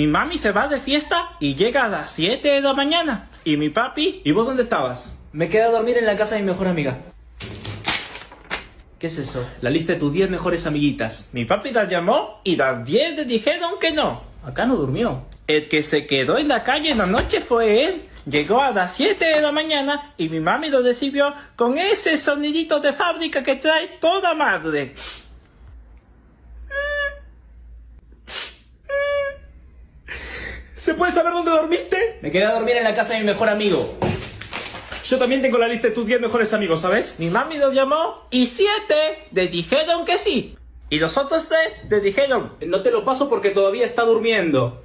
Mi mami se va de fiesta y llega a las 7 de la mañana. Y mi papi, ¿y vos dónde estabas? Me quedé a dormir en la casa de mi mejor amiga. ¿Qué es eso? La lista de tus 10 mejores amiguitas. Mi papi las llamó y las 10 le dijeron que no. Acá no durmió. El que se quedó en la calle en la noche fue él. Llegó a las 7 de la mañana y mi mami lo recibió con ese sonidito de fábrica que trae toda madre. ¿Se puede saber dónde dormiste? Me quedé a dormir en la casa de mi mejor amigo. Yo también tengo la lista de tus 10 mejores amigos, ¿sabes? Mi mami lo llamó y 7 le dijeron que sí. Y los otros 3 le dijeron, No te lo paso porque todavía está durmiendo.